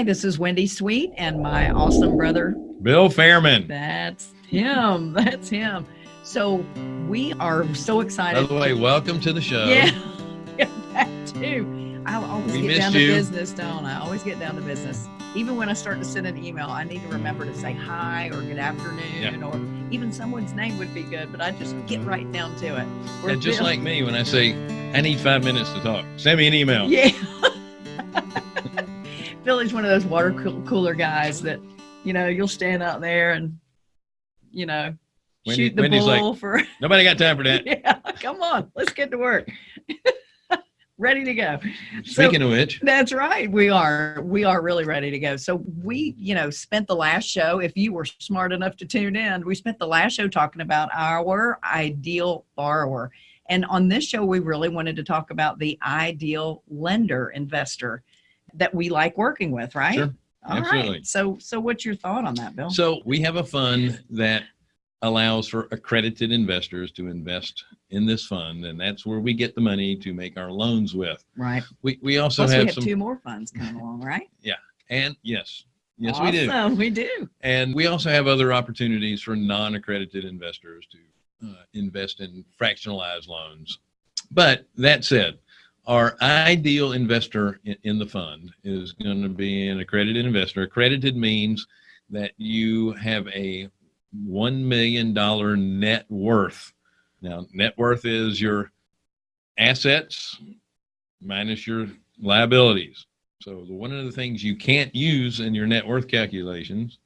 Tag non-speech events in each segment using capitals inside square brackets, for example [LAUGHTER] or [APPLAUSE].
Hi, this is Wendy Sweet and my awesome brother. Bill Fairman. That's him. [LAUGHS] That's him. So we are so excited. By the way, welcome to the show. Yeah, [LAUGHS] that too. I always We get down missed to business, don't I? I always get down to business. Even when I start to send an email, I need to remember to say hi or good afternoon or even someone's name would be good, but I just get right down to it. And just Bill- like me, when I say I need five minutes to talk, send me an email. Yeah. [LAUGHS] Billy's one of those water cooler guys that, you know, you'll stand out there and, you know, Wendy- shoot the Wendy's like, bull for, [LAUGHS] Nobody got time for that. [LAUGHS] yeah, come on, let's get to work. [LAUGHS] ready to go. So- Speaking of which, that's right. We are. We are really ready to go. So we, you know, spent the last show, if you were smart enough to tune in, we spent the last show talking about our ideal borrower. And on this show, we really wanted to talk about the ideal lender investor that we like working with, right? Sure. All right. Absolutely. So, so what's your thought on that, Bill? so we have a fund that allows for accredited investors to invest in this fund, and that's where we get the money to make our loans with. right. We we also Plus, have, we have some, two more funds coming along, right? [LAUGHS] Yeah, and yes, yes we do. Awesome, We do. And we also have other opportunities for non-accredited investors to uh, invest in fractionalized loans. But that said, our ideal investor in, the fund is going to be an accredited investor. Accredited means that you have a $1 million net worth. Now, net worth is your assets minus your liabilities. So one of the things you can't use in your net worth calculations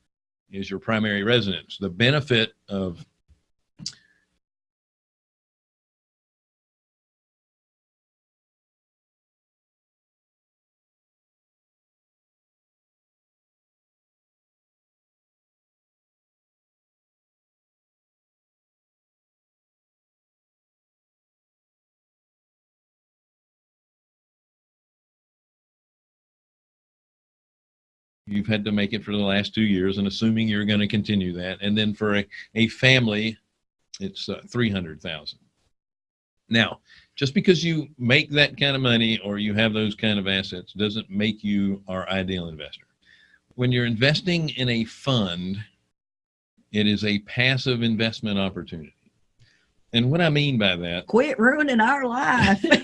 is your primary residence. The benefit of you've had to make it for the last two years and assuming you're going to continue that. And then for a, a family, it's uh, 300,000. Now, just because you make that kind of money or you have those kind of assets doesn't make you our ideal investor. When you're investing in a fund, it is a passive investment opportunity. And what I mean by that Quit ruining our life. [LAUGHS]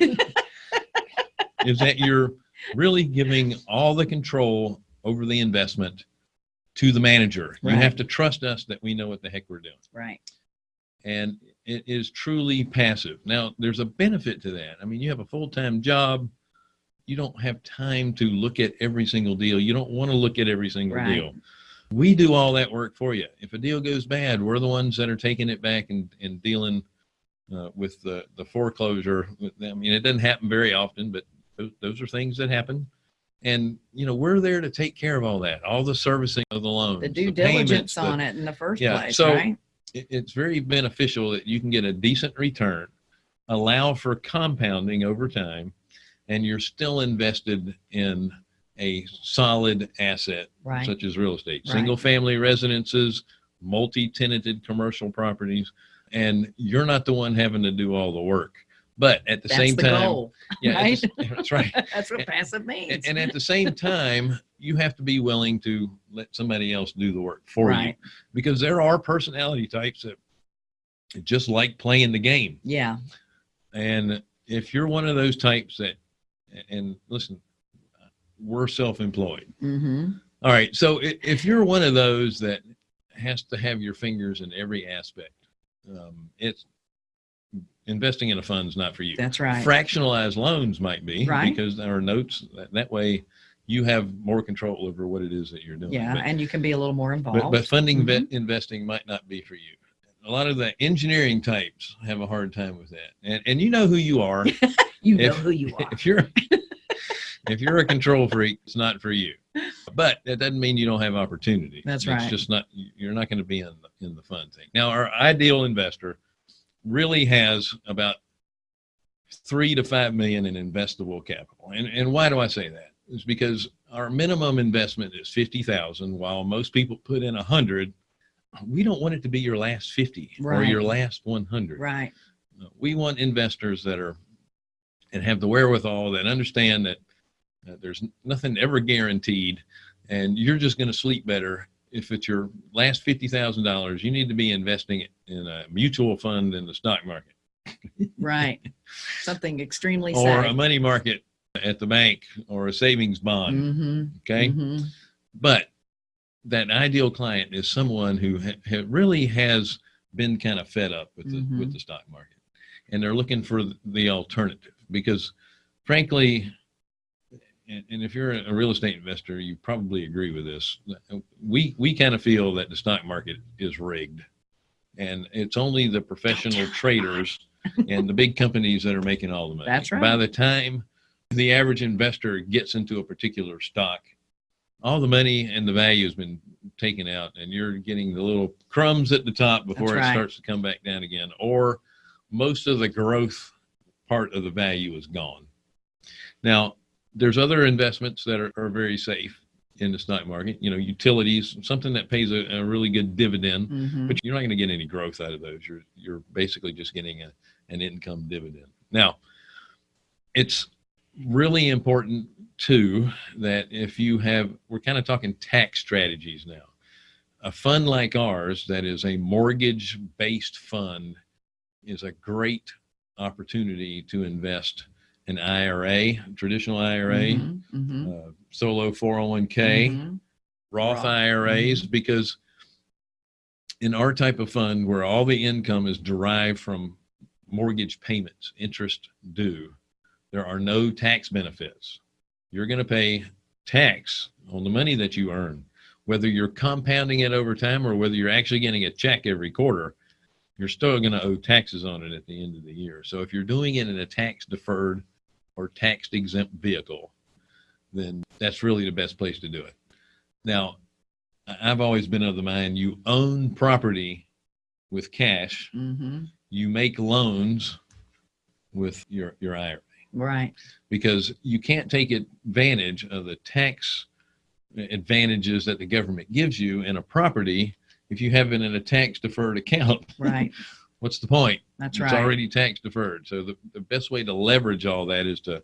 is that you're really giving all the control over the investment to the manager. You have to trust us that we know what the heck we're doing. right. And it is truly passive. Now, there's a benefit to that. I mean, you have a full-time job. You don't have time to look at every single deal. You don't want to look at every single Right. deal. We do all that work for you. If a deal goes bad, we're the ones that are taking it back and, and dealing uh, with the, the foreclosure. I mean, it doesn't happen very often, but those, those are things that happen. And, you know, we're there to take care of all that, all the servicing of the loan The due payments, diligence the- on it in the first Yeah, place, so- right? it- it's very beneficial that you can get a decent return, allow for compounding over time, and you're still invested in a solid asset Right. such as real estate, Right. single family residences, multi-tenanted commercial properties, and you're not the one having to do all the work. But at the That's same the time, goal. yeah, right? the [LAUGHS] that's right. [LAUGHS] That's what passive means. And, and at the same time, you have to be willing to let somebody else do the work for you because there are personality types that just like playing the game. Yeah. And if you're one of those types that, and listen, we're self-employed. Mm-hmm. All right. So if you're one of those that has to have your fingers in every aspect, um, it's investing in a fund is not for you. That's right. Fractionalized loans might be Right. because our notes that, that way you have more control over what it is that you're doing. yeah. But- and you can be a little more involved. but, but funding Mhm. investing might not be for you. A lot of the engineering types have a hard time with that. And, and you know who you are. [LAUGHS] you know if- who you [LAUGHS] are. if you're, [LAUGHS] if you're a control freak, it's not for you. But that doesn't mean you don't have opportunity. That's It's right. just not, you're not going to be in the, in the fun thing. Now, our ideal investor really has about three to five million in investable capital. And, and why do I say that? Is because our minimum investment is 50,000 while most people put in a hundred. We don't want it to be your last 50 or your last 100. right. We want investors that are and have the wherewithal that understand that uh, there's nothing ever guaranteed and you're just going to sleep better if it's your last fifty thousand dollars. You need to be investing it in a mutual fund in the stock market Right. [LAUGHS] Something extremely or a money market at the bank or a savings bond. Mm-hmm. Okay, Mhm. but that ideal client is someone who ha- ha- really has been kind of fed up with the with Mhm. the stock market, and they're looking for the alternative because, frankly, and, and if you're a real estate investor, you probably agree with this. We we kind of feel that the stock market is rigged, and it's only the professional [LAUGHS] traders and the big companies that are making all the money. That's right. By the time the average investor gets into a particular stock, all the money and the value has been taken out, and you're getting the little crumbs at the top before That's it starts to come back down again, or most of the growth part of the value is gone. Now, there's other investments that are, are very safe in the stock market. You know, utilities, something that pays a, a really good dividend, Mhm. but you're not going to get any growth out of those. You're you're basically just getting a, an income dividend. Now, it's really important too that if you have, we're kind of talking tax strategies now. A fund like ours that is a mortgage based fund is a great opportunity to invest in IRA, traditional IRA, Mhm. Mhm. uh, solo 401k. Mhm. Roth Roth. IRAs because in our type of fund where all the income is derived from mortgage payments, interest due, there are no tax benefits. You're going to pay tax on the money that you earn, whether you're compounding it over time or whether you're actually getting a check every quarter. You're still going to owe taxes on it at the end of the year. So if you're doing it in a tax deferred or tax exempt vehicle, then that's really the best place to do it. Now, I've always been of the mind you own property with cash, Mhm. you make loans with your, your IRA Right. because you can't take advantage of the tax advantages that the government gives you in a property if you have it in a tax deferred account. Right. [LAUGHS] What's the point? That's it's right. It's already tax deferred. So the, the best way to leverage all that is to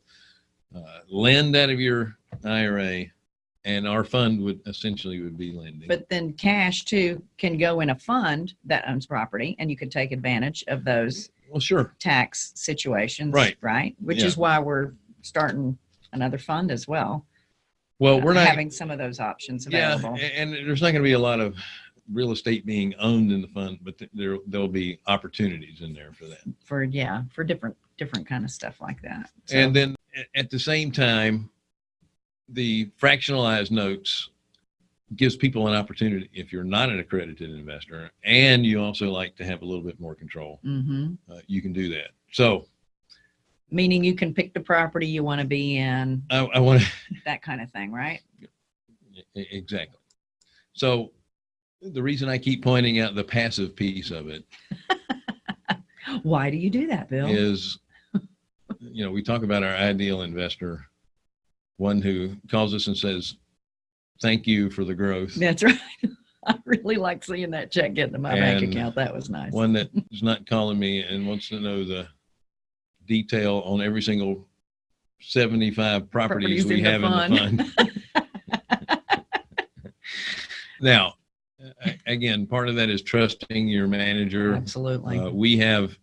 uh, lend out of your IRA, and our fund would essentially would be lending. But then cash too can go in a fund that owns property and you could take advantage of those well, sure. tax situations. Right. Right. Which Yeah. is why we're starting another fund as well. Well, we're uh, not having some of those options Yeah, available. a- and there's not going to be a lot of real estate being owned in the fund, but th- there there'll be opportunities in there for that. For yeah, for different different kind of stuff like that. So, And then at the same time, the fractionalized notes gives people an opportunity if you're not an accredited investor and you also like to have a little bit more control, mhm. uh, you can do that. So meaning you can pick the property you want to be in, I, I want that kind of thing, right? [LAUGHS] Exactly. So the reason I keep pointing out the passive piece of it [LAUGHS] Why do you do that, Bill? is, you know, we talk about our ideal investor, one who calls us and says, "Thank you for the growth." That's right. [LAUGHS] I really like seeing that check get into my bank account. That was nice. One that is not calling me and wants to know the detail on every single seventy-five properties, Properties we in the have in the fund. [LAUGHS] now, again, part of that is trusting your manager. Absolutely. Uh, we have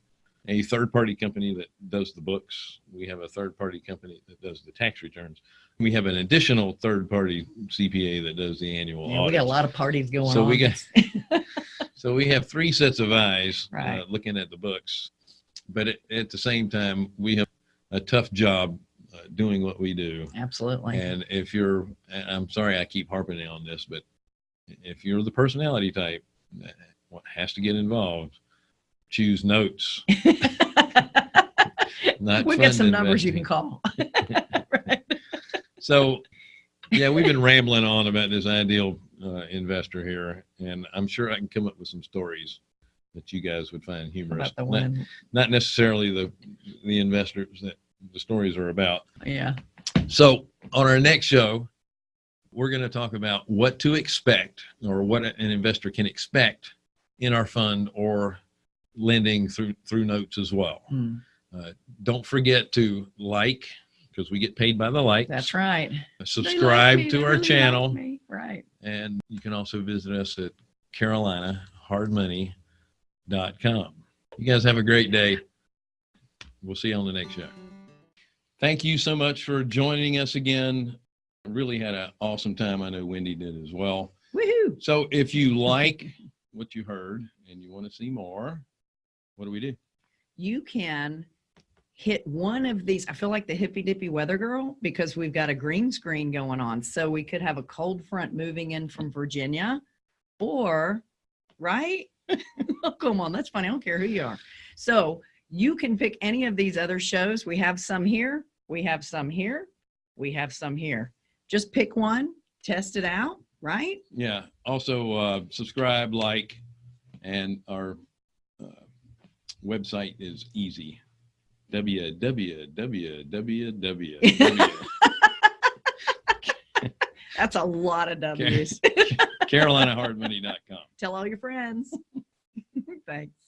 a third party company that does the books. We have a third party company that does the tax returns. We have an additional third party CPA that does the annual yeah, we got a lot of parties going So on. we got- [LAUGHS] so we have three sets of eyes uh, looking at the books, but at, at the same time, we have a tough job uh, doing what we do. Absolutely. And if you're, I'm sorry, I keep harping on this, but if you're the personality type what has to get involved, choose notes. [LAUGHS] Not We've got some numbers you can call. [LAUGHS] right. So, yeah, we've been rambling on about this ideal uh, investor here, and I'm sure I can come up with some stories that you guys would find humorous. About the Not, not necessarily the the investors that the stories are about. Yeah. So, on our next show, we're going to talk about what to expect or what an investor can expect in our fund or lending through through notes as well. Hmm. Don't forget to like, because we get paid by the likes. That's right. Like Subscribe me, to our really channel. me. Right. And you can also visit us at carolinahardmoney.com. You guys have a great day. We'll see you on the next show. Thank you so much for joining us again. Really had an awesome time. I know Wendy did as well. Woohoo. So if you like what you heard and you want to see more, what do we do? You can hit one of these. I feel like the hippy dippy weather girl because we've got a green screen going on. So we could have a cold front moving in from Virginia or, right? oh, [LAUGHS] come on. That's funny. I don't care who you are. So you can pick any of these other shows. We have some here. We have some here. We have some here. Just pick one, test it out, right? Yeah. Also, uh, subscribe, like, and our uh, website is easy. www. That's a lot of W's. CarolinaHardMoney.com. Tell all your friends. Thanks.